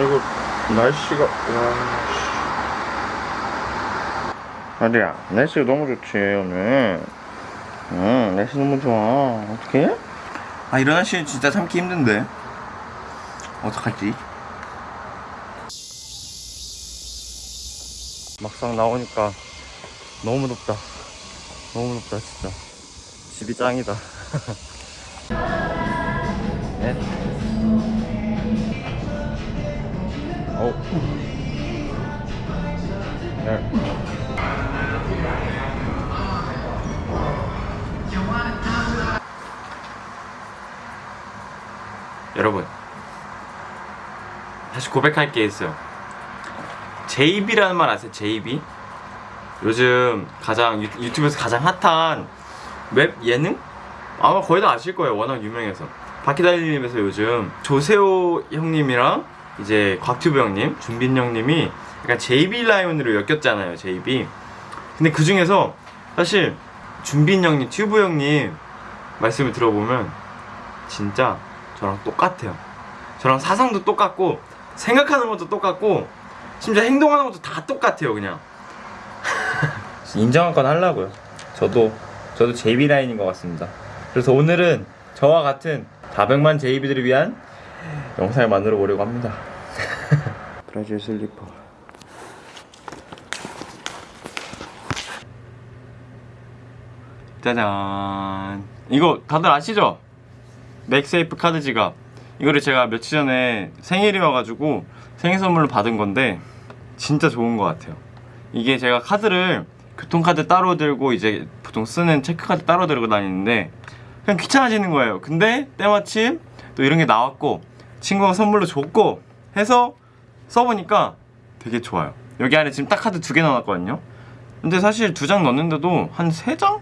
이거 날씨가 와. 아리야 날씨가 너무 좋지 오늘. 응 날씨 너무 좋아. 어떡해? 아 이런 날씨 진짜 참기 힘든데. 어떡하지? 막상 나오니까 너무 덥다. 너무 덥다 진짜. 집이 짱이다. 넷. 오. 열. 여러분 다시 고백할 게 있어요 JB라는 말 아세요? JB? 요즘 가장 유, 유튜브에서 가장 핫한 웹 예능? 아마 거의 다 아실 거예요 워낙 유명해서 바퀴 달린 입에서 요즘 조세호 형님이랑 이제 곽튜브 형님, 준빈 형님이 약간 JB 라인으로 엮였잖아요 JB 근데 그 중에서 사실 준빈 형님, 튜브 형님 말씀을 들어보면 진짜 저랑 똑같아요. 저랑 사상도 똑같고 생각하는 것도 똑같고 심지어 행동하는 것도 다 똑같아요 그냥. 인정할 건 하려고요. 저도 저도 JB 라인인 것 같습니다. 그래서 오늘은 저와 같은 400만 JB들을 위한 영상을 만들어 보려고 합니다. 브라질 슬리퍼. 짜잔. 이거 다들 아시죠? MagSafe 카드 지갑. 이거를 제가 며칠 전에 생일이어가지고 생일 선물로 받은 건데 진짜 좋은 것 같아요. 이게 제가 카드를 교통카드 따로 들고 이제 보통 쓰는 체크카드 따로 들고 다니는데 그냥 귀찮아지는 거예요. 근데 때마침 또 이런 게 나왔고 친구가 선물로 줬고 해서 써보니까 되게 좋아요. 여기 안에 지금 딱 카드 두 개 넣어놨거든요. 근데 사실 두 장 넣는데도 한 세 장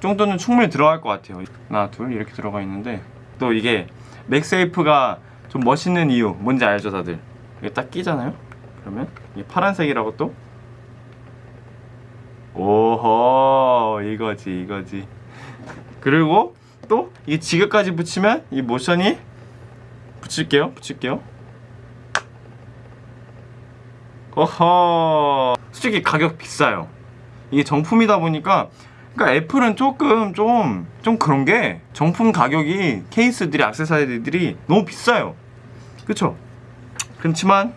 정도는 충분히 들어갈 것 같아요. 하나 둘 이렇게 들어가 있는데 또 이게 맥세이프가 좀 멋있는 이유 뭔지 알죠 다들? 이게 딱 끼잖아요? 그러면 이게 파란색이라고 또? 오호 이거지 이거지. 그리고 또이 지갑까지 붙이면 이 모션이 붙일게요 붙일게요. 어허. 솔직히 가격 비싸요. 이게 정품이다 보니까 그러니까 애플은 조금 좀좀 그런 게 정품 가격이 케이스들이 액세서리들이 너무 비싸요. 그쵸? 그렇지만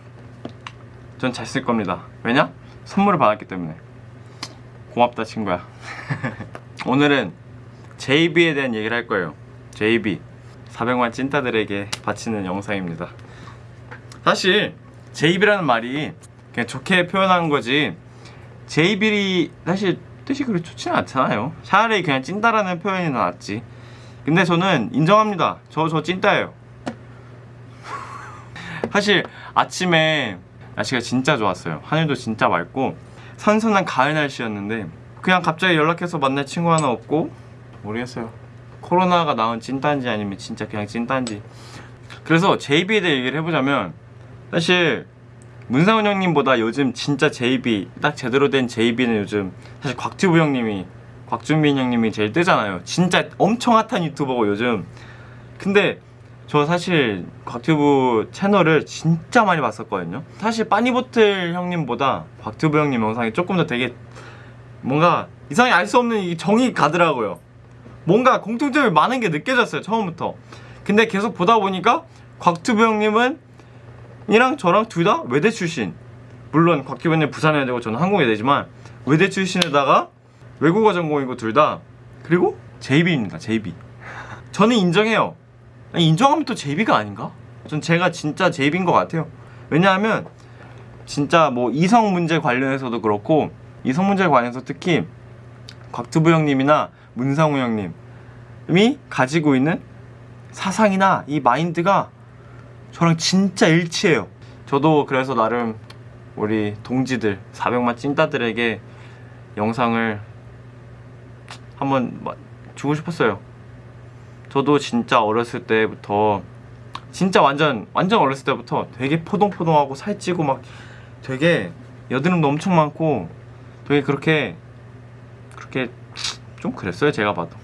전 잘 쓸 겁니다. 왜냐? 선물을 받았기 때문에. 고맙다 친구야. 오늘은 JB에 대한 얘기를 할 거예요. JB 400만 찐따들에게 바치는 영상입니다. 사실 JB라는 말이 그냥 좋게 표현한 거지 JB이 사실 뜻이 그렇게 좋지는 않잖아요. 차라리 그냥 찐따라는 표현이 더 낫지. 근데 저는 인정합니다. 저저 찐따예요. 사실 아침에 날씨가 진짜 좋았어요. 하늘도 진짜 맑고 선선한 가을 날씨였는데 그냥 갑자기 연락해서 만날 친구 하나 없고 모르겠어요 코로나가 나온 찐따인지 아니면 진짜 그냥 찐따인지. 그래서 JB에 대해 얘기를 해보자면 사실 문상훈 형님보다 요즘 진짜 JB 딱 제대로 된 JB는 요즘 사실 곽튜브 형님이 곽준빈 형님이 제일 뜨잖아요. 진짜 엄청 핫한 유튜버고 요즘. 근데 저 사실 곽튜브 채널을 진짜 많이 봤었거든요. 사실 빠니보틀 형님보다 곽튜브 형님 영상이 조금 더 되게 뭔가 이상하게 알수 없는 이 정이 가더라고요 뭔가 공통점이 많은 게 느껴졌어요 처음부터. 근데 계속 보다 보니까 곽튜브 형님은 이랑 저랑 둘 다 외대 출신. 물론 곽기범님 부산외대고 저는 항공외대지만 외대 출신에다가 외국어 전공이고 둘 다. 그리고 JB입니다 JB 저는 인정해요. 인정하면 또 JB가 아닌가? 전 제가 진짜 JB인 것 같아요. 왜냐하면 진짜 뭐 이성 문제 관련해서도 그렇고 이성 문제 관련해서 특히 곽투부 형님이나 문상우 형님 이 가지고 있는 사상이나 이 마인드가 저랑 진짜 일치해요. 저도 그래서 나름 우리 동지들 400만 찐따들에게 영상을 한번 마- 주고 싶었어요. 저도 진짜 어렸을 때부터 진짜 완전 완전 어렸을 때부터 되게 포동포동하고 살찌고 막 되게 여드름도 엄청 많고 되게 그렇게 그렇게 좀 그랬어요 제가 봐도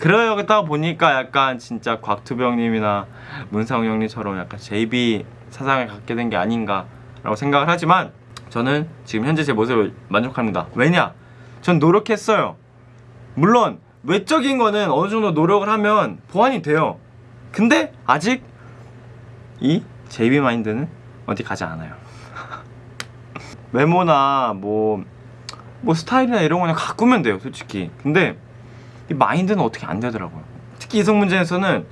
그러다 보니까 약간 진짜 곽투병 형님이나 문상우 형님처럼 약간 JB 사상을 갖게 된 게 아닌가 라고 생각을 하지만 저는 지금 현재 제 모습을 만족합니다. 왜냐? 전 노력했어요. 물론 외적인 거는 어느 정도 노력을 하면 보완이 돼요. 근데 아직 이 JB 마인드는 어디 가지 않아요. 외모나 뭐, 뭐 스타일이나 이런 거는 가꾸면 돼요, 솔직히. 근데 이 마인드는 어떻게 안 되더라고요. 특히 이성 문제에서는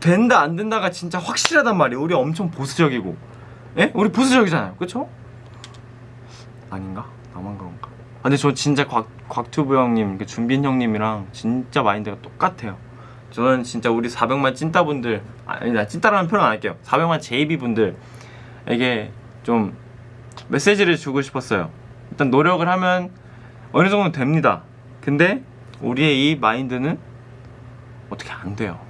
된다 안 된다가 진짜 확실하단 말이에요. 우리 엄청 보수적이고, 예? 우리 보수적이잖아요, 그렇죠? 아닌가? 나만 그런가? 아, 근데 저 진짜 곽, 곽튜브 형님, 그 준빈 형님이랑 진짜 마인드가 똑같아요. 저는 진짜 우리 400만 찐따분들, 아니, 나 찐따라는 표현 안 할게요. 400만 JB 분들에게 좀 메시지를 주고 싶었어요. 일단 노력을 하면 어느 정도 됩니다. 근데 우리의 이 마인드는 어떻게 안 돼요.